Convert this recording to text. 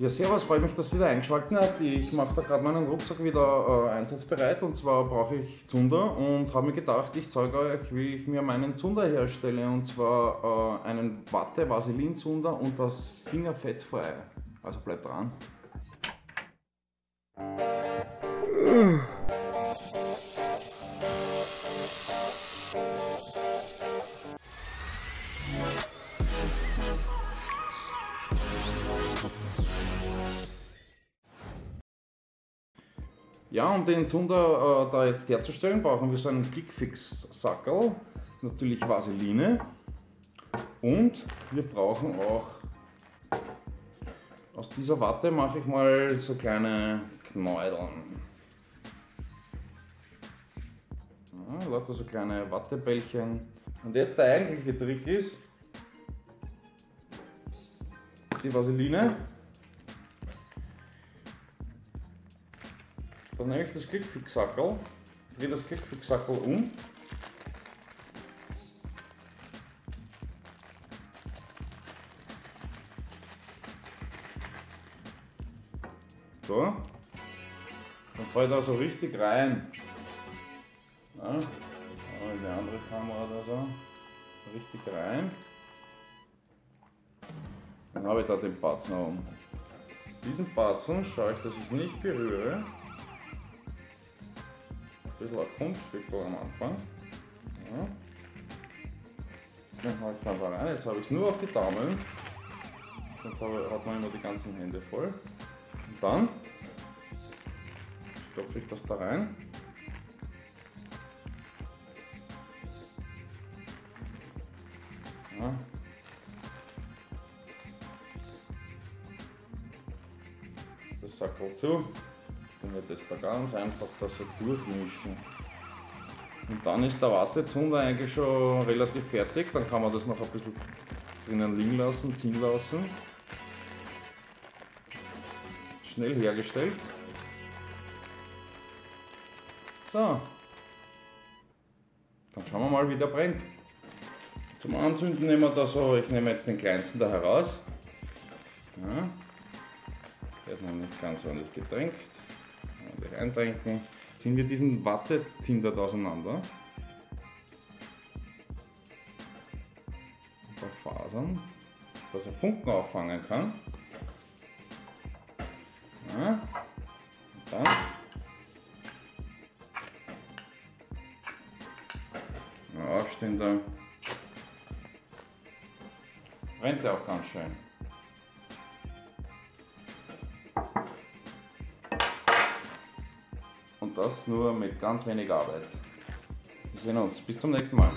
Ja, servus, freut mich, dass du wieder eingeschaltet hast. Ich mache da gerade meinen Rucksack wieder äh, einsatzbereit und zwar brauche ich Zunder und habe mir gedacht, ich zeige euch, wie ich mir meinen Zunder herstelle und zwar äh, einen Watte-Vaseline-Zunder und das fingerfettfrei. Also bleibt dran. Ja, um den Zunder äh, da jetzt herzustellen, brauchen wir so einen Clickfix-Sackel, natürlich Vaseline und wir brauchen auch aus dieser Watte mache ich mal so kleine Knäudeln. Ja, lauter so kleine Wattebällchen. Und jetzt der eigentliche Trick ist, die Vaseline Dann nehme ich das Klickfixsackel, drehe das Klickfixsackel um. So. Dann fällt er so richtig rein. Ja, die andere Kamera da so. Richtig rein. Dann habe ich da den Batzen oben. Diesen Batzen schaue ich, dass ich nicht berühre bisschen ein Kunststück am Anfang. Ja. Dann haue ich da rein. Jetzt habe ich es nur auf die Daumen. Sonst hat man immer die ganzen Hände voll. Und dann stopfe ich das da rein. Das Sackel zu. Dann wird das da ganz einfach das so durchmischen. Und dann ist der Wartezunder eigentlich schon relativ fertig. Dann kann man das noch ein bisschen drinnen liegen lassen, ziehen lassen. Schnell hergestellt. So. Dann schauen wir mal, wie der brennt. Zum Anzünden nehmen wir da so, ich nehme jetzt den kleinsten da heraus. Ja. Der ist noch nicht ganz ordentlich getränkt gleich eintränken. Ziehen wir diesen Wattetindert auseinander. Ein paar Fasern, dass er Funken auffangen kann. Ja. Dann ja, aufstehender brennt er auch ganz schön. Und das nur mit ganz wenig Arbeit. Wir sehen uns. Bis zum nächsten Mal.